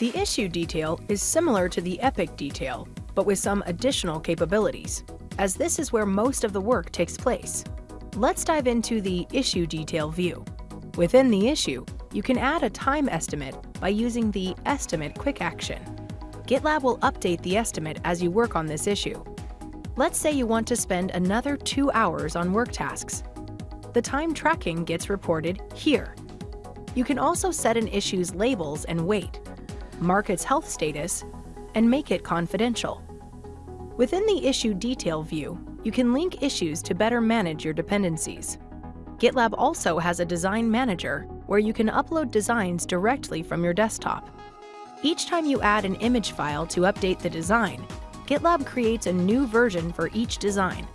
The issue detail is similar to the epic detail, but with some additional capabilities, as this is where most of the work takes place. Let's dive into the issue detail view. Within the issue, you can add a time estimate by using the Estimate quick action. GitLab will update the estimate as you work on this issue. Let's say you want to spend another two hours on work tasks. The time tracking gets reported here. You can also set an issue's labels and weight, mark its health status, and make it confidential. Within the Issue Detail view, you can link issues to better manage your dependencies. GitLab also has a design manager where you can upload designs directly from your desktop. Each time you add an image file to update the design, GitLab creates a new version for each design.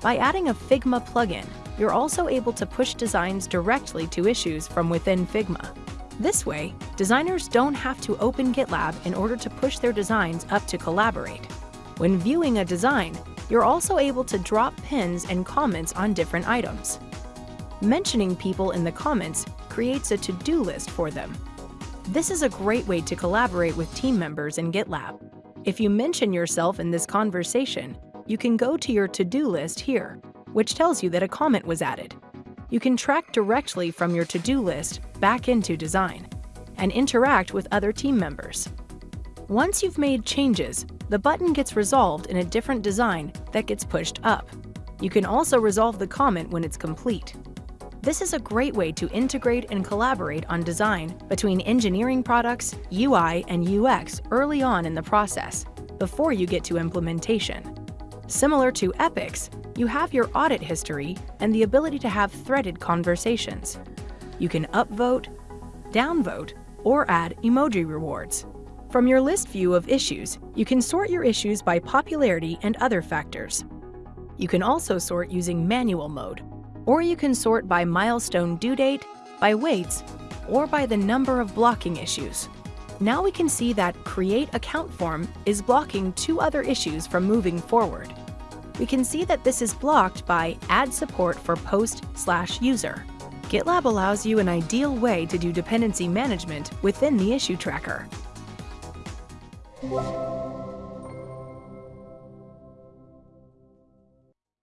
By adding a Figma plugin, you're also able to push designs directly to issues from within Figma. This way, designers don't have to open GitLab in order to push their designs up to collaborate. When viewing a design, you're also able to drop pins and comments on different items. Mentioning people in the comments creates a to-do list for them. This is a great way to collaborate with team members in GitLab. If you mention yourself in this conversation, you can go to your to-do list here, which tells you that a comment was added. You can track directly from your to-do list back into design and interact with other team members. Once you've made changes, the button gets resolved in a different design that gets pushed up. You can also resolve the comment when it's complete. This is a great way to integrate and collaborate on design between engineering products, UI, and UX early on in the process, before you get to implementation. Similar to Epics, you have your audit history and the ability to have threaded conversations. You can upvote, downvote, or add emoji rewards. From your list view of issues, you can sort your issues by popularity and other factors. You can also sort using manual mode, or you can sort by milestone due date, by weights, or by the number of blocking issues. Now we can see that Create Account Form is blocking two other issues from moving forward. We can see that this is blocked by Add Support for Post slash User. GitLab allows you an ideal way to do dependency management within the issue tracker.